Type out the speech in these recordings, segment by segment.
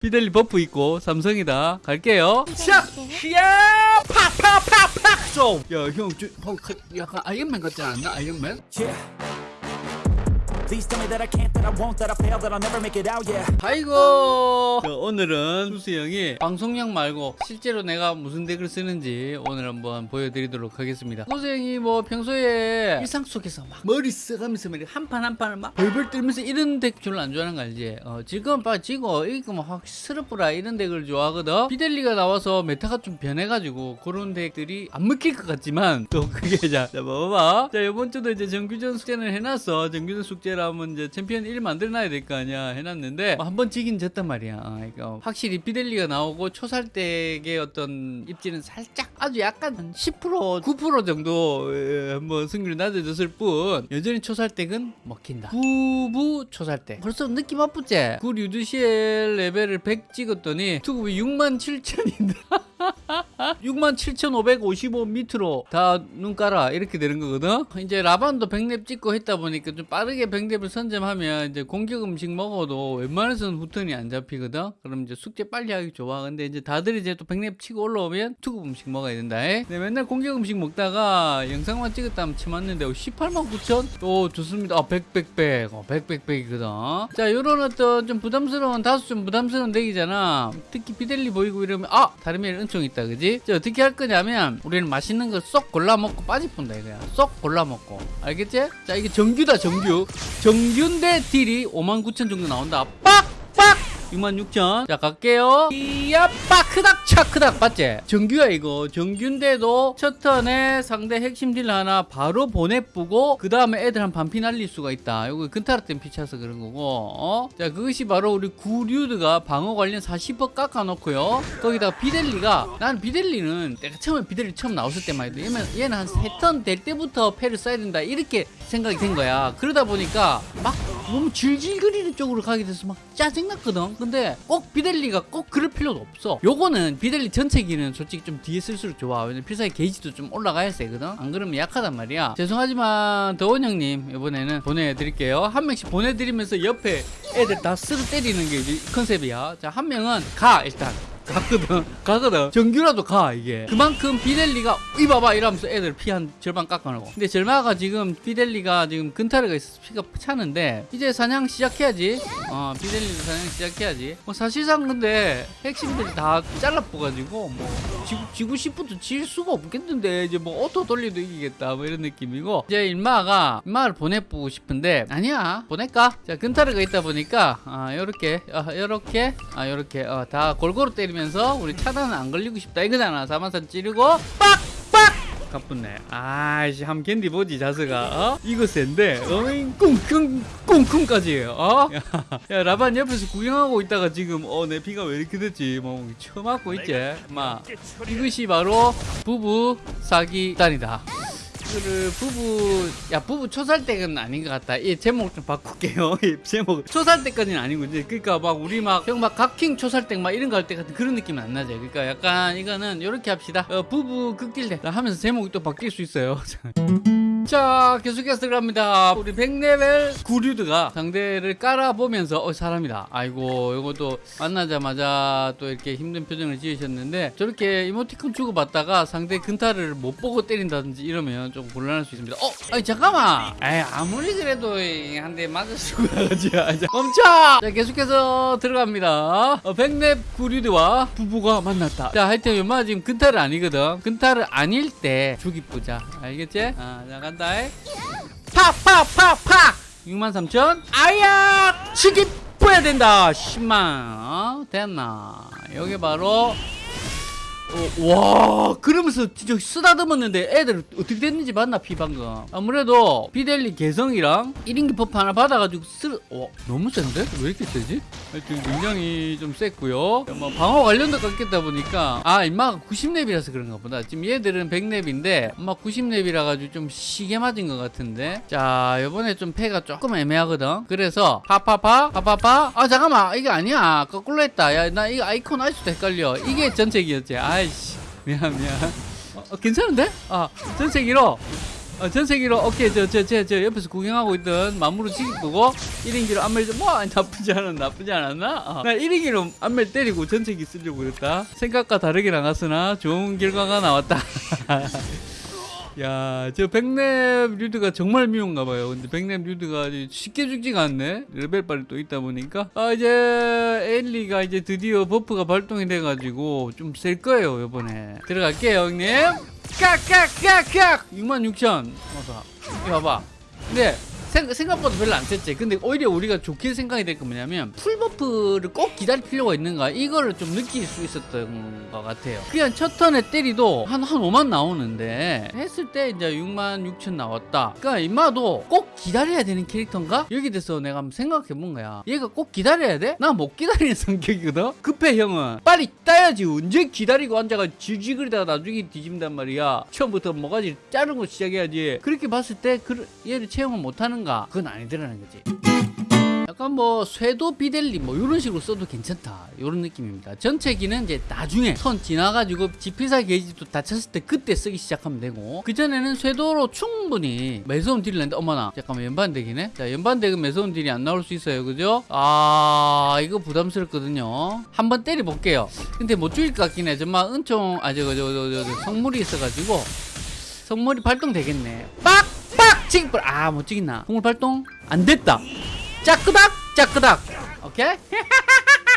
피델리 버프 있고 삼성이다 갈게요 샤! 샤! 팍팍팍팍 좀! 야형 어, 약간 아이언맨 같지 않나 아이언맨? Yeah. 아이고. 자, 오늘은 수수 형이 방송용 말고 실제로 내가 무슨 덱을 쓰는지 오늘 한번 보여드리도록 하겠습니다. 수수 형이 뭐 평소에 일상 속에서 막 머리 써가면서 막 한판 한 판을 막 벌벌 떨면서 이런 덱 별로 안 좋아하는 거 알지? 어, 지금 봐 지고 이거 뭐확 스르프라 이런 덱을 좋아하거든. 피델리가 나와서 메타가 좀 변해가지고 그런 덱들이 안 먹힐 것 같지만 또 그게 자, 자 봐봐. 자 이번 주도 이제 정규전 숙제는 해놨어. 정규전 숙제 라면 이제 챔피언 1 만들어놔야 될 거 아니야 해놨는데 뭐 한번 지긴 졌단 말이야. 아, 그러니까 확실히 피델리가 나오고 초살댁의 어떤 입지는 살짝 아주 약간 한 10% 9% 정도 에, 한번 승률이 낮아졌을 뿐 여전히 초살댁은 먹힌다. 구부 초살댁 벌써 느낌 아프지? 구 류드시엘 레벨을 100 찍었더니 투급이 6만 7천인데 67,555 밑으로 다 눈 깔아. 이렇게 되는 거거든. 이제 라반도 100렙 찍고 했다 보니까 좀 빠르게 100렙을 선점하면 이제 공격 음식 먹어도 웬만해서는 후턴이 안 잡히거든. 그럼 이제 숙제 빨리 하기 좋아. 근데 이제 다들 이제 또 100렙 치고 올라오면 투급 음식 먹어야 된다. 에? 근데 맨날 공격 음식 먹다가 영상만 찍었다면 치맞는데 18만 9천? 오 좋습니다. 아 100, 100, 100 어, 100, 100, 100이거든. 자 요런 어떤 좀 부담스러운 다소 좀 부담스러운 덱이잖아. 특히 비델리 보이고 이러면 아! 다르면 은총 있다 그지? 자 어떻게 할 거냐면 우리는 맛있는 걸 쏙 골라 먹고 빠지뿐다 이거야. 쏙 골라 먹고. 알겠지? 자 이게 정규다 정규. 정규인데 딜이 59,000 정도 나온다. 빡 빡 66,000. 자, 갈게요. 이야, 빠크닥, 차크닥. 맞지? 정규야, 이거. 정규인데도 첫 턴에 상대 핵심 딜 하나 바로 보내쁘고, 그 다음에 애들 한 반피 날릴 수가 있다. 이거 근타라 땐 피차서 그런 거고, 어? 자, 그것이 바로 우리 구류드가 방어 관련 40% 깎아놓고요. 거기다가 비델리가, 난 비델리는 내가 처음에 비델리 처음 나왔을 때만 해도 얘는, 얘는 한세턴될 때부터 패를 써야 된다. 이렇게 생각이 된 거야. 그러다 보니까 막 너무 질질거리는 쪽으로 가게 돼서 막 짜증났거든. 근데 꼭 비델리가 꼭 그럴 필요도 없어. 요거는 비델리 전체기는 솔직히 좀 뒤에 쓸수록 좋아. 왜냐면 필살기 게이지도 좀 올라가야 세거든. 안 그러면 약하단 말이야. 죄송하지만 더원 형님 이번에는 보내드릴게요. 한 명씩 보내드리면서 옆에 애들 다 쓰러 때리는 게 컨셉이야. 자 한 명은 가 일단. 가거든. 가거든. 정규라도 가 이게. 그만큼 비델리가 이봐봐. 이러면서 애들 피 한 절반 깎아놓고. 근데 절마가 지금 비델리가 지금 근타르가 있어서 피가 차는데 이제 사냥 시작해야지. 어 비델리도 사냥 시작해야지. 뭐 사실상 근데 핵심들이 다 잘라뿌가지고 뭐 지구, 지구 10부터 질 수가 없겠는데 이제 뭐 오토 돌리도 이기겠다 뭐 이런 느낌이고. 이제 일마가 일마를 보내보고 싶은데 아니야 보낼까? 자 근타르가 있다 보니까 아 요렇게 아 요렇게 아 요렇게 어, 다 골고루 때리면 서 우리 차단은 안 걸리고 싶다. 이거잖아 사만산 찌르고 빡빡! 가뿐네 아이씨 함 캔디 보지 자스가 어? 이거 센데? 어잉? 꿍꿍 꿍꿍까지. 어? 야, 야 라반 옆에서 구경하고 있다가 지금 어 내 피가 왜 이렇게 됐지? 뭐 처음 맞고 있지 마. 이것이 바로 부부 사기단이다 이거를 부부 야 부부 초살댁은 아닌 것 같다. 이 제목 좀 바꿀게요. 이 제목. 초살댁까지는 아니고 이제 그러니까 막 우리 막형막 각킹 초살댁 막 이런 거 할 때 같은 그런 느낌은 안 나죠. 그러니까 약간 이거는 이렇게 합시다. 어, 부부 극딜대 하면서 제목이 또 바뀔 수 있어요. 자 계속해서 들어갑니다. 우리 100레벨 구류드가 상대를 깔아보면서 어 사람이다. 아이고 이것도 만나자마자 또 이렇게 힘든 표정을 지으셨는데 저렇게 이모티콘 주고받다가 상대 근타를 못 보고 때린다든지 이러면 좀 곤란할 수 있습니다. 어? 아니 잠깐만. 에이 아무리 그래도 한 대 맞아주고 가지. 멈춰! 자 계속해서 들어갑니다. 어, 100렙 구류드와 부부가 만났다. 자 하여튼 연마 지금 근타를 아니거든. 근타를 아닐 때 죽이 뿌자. 알겠지? 아, 자 간다. 팍팍팍팍 63,000 아야! 치기 뿌야 된다. 10만. 어? 됐나? 여기 바로 어, 와 그러면서 진짜 쓰다듬었는데 애들 어떻게 됐는지 봤나 피 방금? 아무래도 비델리 개성이랑 1인기 버프 하나 받아가지고 쓰 어, 너무 센데? 왜 이렇게 세지? 하여튼 굉장히 좀 셌고요. 뭐 방어 관련도 깎겠다 보니까 아 임마가 90렙이라서 그런가 보다. 지금 얘들은 100렙인데 엄마 90렙이라 가지고 좀 시게 맞은 것 같은데? 자 요번에 좀 패가 조금 애매하거든? 그래서 파파파 파파파? 아 잠깐만 이게 아니야. 거꾸로 했다. 야 나 이거 아이콘 아직도 헷갈려. 이게 전책이었지. 아 이씨 미안 미안 어, 어, 괜찮은데? 아 1호 어, 전세기로 오케이 저저 저 저 옆에서 구경하고 있던 마무로 지기 보고 1인기로 안멜 뭐 나쁘지 않았 나쁘지 않았나? 어. 나 1인기로 안멜 때리고 전세기 쓰려고 그랬다 생각과 다르게 나갔으나 좋은 결과가 나왔다 야, 저 백랩 류드가 정말 미운가 봐요. 근데 백랩 류드가 쉽게 죽지가 않네. 레벨 빨이 또 있다 보니까. 아, 이제 엘리가 이제 드디어 버프가 발동이 돼가지고 좀 셀 거예요, 요번에. 들어갈게요, 형님. 깍깍깍깍! 66,000. 어서. 이거 봐봐. 근데 생, 생각보다 별로 안 셌지. 근데 오히려 우리가 좋게 생각이 될 건 뭐냐면 full buff를 꼭 기다릴 필요가 있는가 이거를 좀 느낄 수 있었던 것 같아요. 그냥 첫 턴에 때리도 한, 한 5만 나오는데 했을 때 이제 6만 6천 나왔다. 그러니까 임마도 꼭 기다려야 되는 캐릭터인가? 여기 대해서 내가 한번 생각해 본 거야. 얘가 꼭 기다려야 돼? 나 못 기다리는 성격이거든? 급해 형은. 빨리 따야지. 언제 기다리고 앉아가 지지그리다가 나중에 뒤집는단 말이야. 처음부터 뭐가지 자르고 시작해야지. 그렇게 봤을 때 그, 얘를 채용을 못하는 가? 그건 아니더라는 거지. 약간 뭐 쇄도 비델리 뭐 이런 식으로 써도 괜찮다. 이런 느낌입니다. 전체기는 이제 나중에 선 지나가지고 지피사 게이지도 다쳤을 때 그때 쓰기 시작하면 되고. 그전에는 쇄도로 충분히 매서운 딜을 냈는데 어머나 잠깐만 연반덱이네? 자 연반덱은 매서운 딜이 안 나올 수 있어요. 그죠? 아 이거 부담스럽거든요. 한번 때려볼게요. 근데 못 죽일 것 같긴 해. 정말 은총 아 저거 저거, 저거 성물이 있어가지고 성물이 발동되겠네. 빡 빡 지금 아못 찍겠나? 성물 발동? 안 됐다. 짜끄닥 짜끄닥. 오케이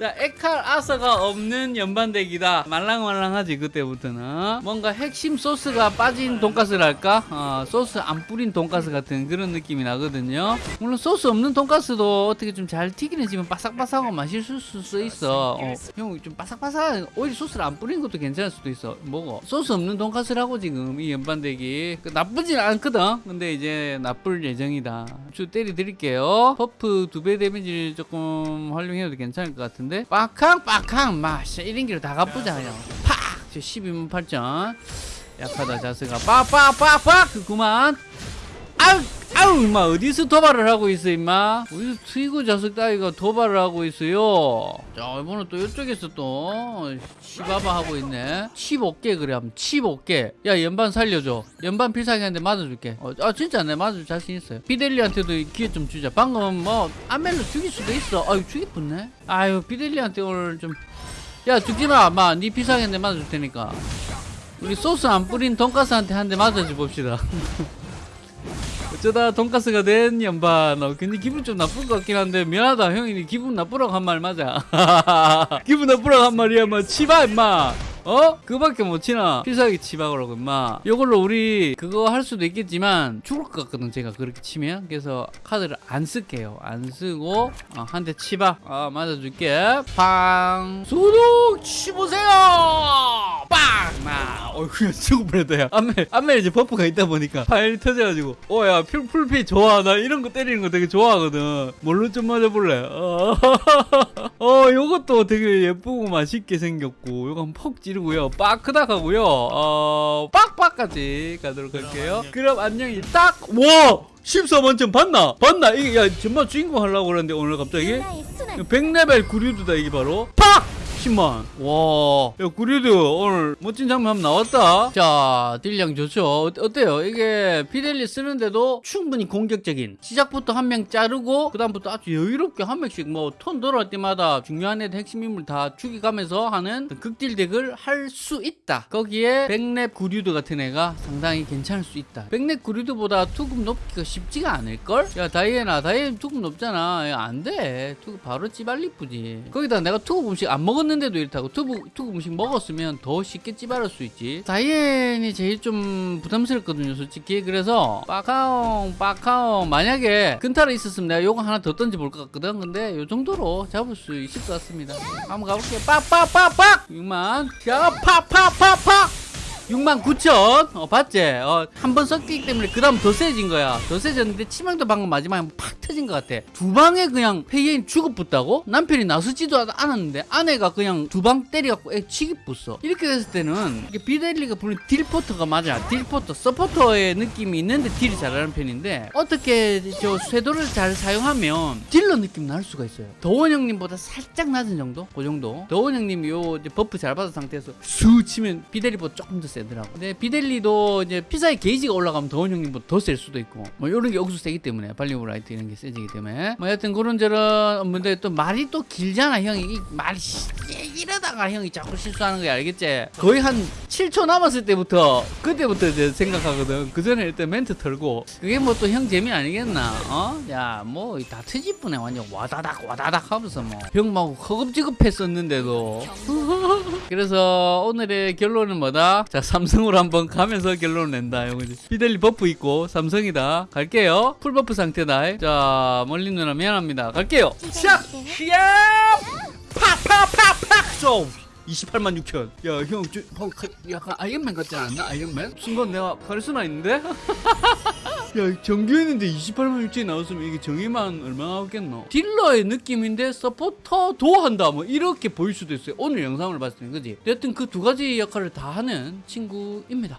자 에칼 아서가 없는 연반deck이다. 말랑말랑하지 그때부터는. 뭔가 핵심 소스가 빠진 돈가스랄까? 어, 소스 안 뿌린 돈가스 같은 그런 느낌이 나거든요. 물론 소스 없는 돈가스도 어떻게 좀 잘 튀기는 집은 바삭바삭하고 맛있을 수 있어. 어, 형좀 바삭바삭한 오히려 소스를 안 뿌린 것도 괜찮을 수도 있어. 먹어 소스 없는 돈가스라고 지금 이 연반deck이 그 나쁘진 않거든. 근데 이제 나쁠 예정이다. 주 때려 드릴게요. 버프 두 배 데미지를 조금 활용해도 괜찮을 것 같은데 빡캉 빡캉 마 1인기로 다 가쁘자 그냥. 팍! 12만 8천 약하다 자스가. 빡빡빡빡! 그구만. 아우 아우 임마 어디서 도발을 하고 있어 임마? 어디서 트이고 자석 따위가 도발을 하고 있어요? 자 이번엔 또 이쪽에서 또 치바바 하고 있네. 칩 없게 그래 하면 칩 없게 야 연반 살려줘. 연반 필살기한테 맞아줄게. 어, 아 진짜 내 맞아줄 자신 있어요. 비델리한테도 기회 좀 주자. 방금 뭐 안멜로 죽일 수도 있어. 아유 죽일 뻔네. 아유 비델리한테 오늘 좀. 야 죽지마 아마. 네 필살기한테 맞아줄 테니까. 우리 소스 안 뿌린 돈가스한테 한 대 맞아줘 봅시다 어쩌다 돈가스가 된 연반 어, 근데 기분 좀 나쁠 것 같긴 한데 미안하다 형이. 기분 나쁘라고 한 말 맞아. 기분 나쁘라고 한 말이야 뭐. 치바 임마. 어? 그거밖에 못 치나? 필살기 치박으라고 임마. 이걸로 우리 그거 할 수도 있겠지만 죽을 것 같거든 제가 그렇게 치면. 그래서 카드를 안 쓸게요. 안 쓰고 어, 한대 치박 아 맞아줄게. 팡. 소독 치보세요 빵마 어 그냥 죽을 뻔했다 야 안멜 안멜 이제 버프가 있다 보니까 파일 터져가지고 어야 풀피 좋아. 나 이런 거 때리는 거 되게 좋아하거든. 뭘로 좀 맞아볼래? 어, 어 요것도 되게 예쁘고 맛있게 생겼고 요거 한번 퍽 찌르고요. 빠크닥 하고요. 어 빡빡까지 가도록 할게요. 그럼 안녕히 딱 와! 14만점 봤나? 봤나? 이게 야 정말 주인공 하려고 그러는데 오늘 갑자기? 나의 순환. 100레벨 구류드다 이게 바로. 팍! 10만 와, 야 구류드 오늘 멋진 장면 한번 나왔다. 자, 딜량 좋죠. 어, 어때요? 이게 비델리 쓰는데도 충분히 공격적인. 시작부터 한 명 자르고 그 다음부터 아주 여유롭게 한 명씩 뭐 턴 돌아올 때마다 중요한 애들 핵심 인물 다 죽여가면서 하는 극딜 deck을 할 수 있다. 거기에 백렙 구류드 같은 애가 상당히 괜찮을 수 있다. 백렙 구류드보다 투급 높기가 쉽지가 않을걸? 야 다이애나 다이애나 투급 높잖아. 야, 안 돼. 투급 바로 찌발리쁘지. 거기다 내가 투급 음식 안 먹었는데 도 이렇다고 투급, 투급 음식 먹었으면 더 쉽게 찌바를 수 있지. 다이앤이 제일 좀 부담스럽거든요, 솔직히. 그래서 빠카옹, 빠카옹. 만약에 근타로 있었으면 내가 요거 하나 더 던져볼 것 같거든. 근데 요 정도로 잡을 수 있을 것 같습니다. 한번 가볼게요. 빡빡빡빡! 6만. 자, 팍팍팍팍! 6만 9천. 어 봤지? 어, 한번 썼기 때문에 그 다음 더 세진 거야. 더 세졌는데 치명도 방금 마지막에 팍 터진 것 같아. 두 방에 그냥 페이인 죽어붙다고? 남편이 나서지도 않았는데 아내가 그냥 두 방 때려갖고 애 치기 붙어. 이렇게 됐을 때는 비델리가 부른 딜포터가 맞아. 딜포터 서포터의 느낌이 있는데 딜이 잘하는 편인데 어떻게 저 쇄도를 잘 사용하면 딜러 느낌 날 수가 있어요. 더원 형님보다 살짝 낮은 정도? 그 정도? 더원 형님 요 buff 잘 받은 상태에서 수 치면 비델리보다 조금 더 세. 세더라고. 근데 비델리도 이제 피사의 게이지가 올라가면 더운 형님보다 더 셀 수도 있고 뭐 이런 게 억수 세기 때문에 발리오라이트 이런 게 세지기 때문에 뭐 하여튼 그런 저런 뭔데 또 말이 또 길잖아 형이 이 말이 씨, 이러다가 형이 자꾸 실수하는 거야 알겠지? 거의 한 7초 남았을 때부터 그때부터 이제 생각하거든. 그 전에 일단 멘트 털고 그게 뭐 또 형 재미 아니겠나? 어? 야 뭐 다 트집분에 완전 와다닥 와다닥 하면서 뭐 형막 허겁지겁 했었는데도 그래서 오늘의 결론은 뭐다? 자 삼성으로 한번 가면서 결론을 낸다. 형이지 피델리 버프 있고 삼성이다. 갈게요. 풀 버프 상태다 자 멀리 누나 미안합니다. 갈게요. 샥! 팍팍팍팍! 좀 28만 6천. 야형 저, 약간 아이언맨 같지 않나? 아이언맨? 순간 내가 카리스마 있는데? 야 정규했는데 28만 6천이 나왔으면 이게 정의만 얼마나 나왔겠노? 딜러의 느낌인데 서포터도 한다 뭐 이렇게 보일 수도 있어요. 오늘 영상을 봤을 때 그지? 여튼 그 두 가지 역할을 다 하는 친구입니다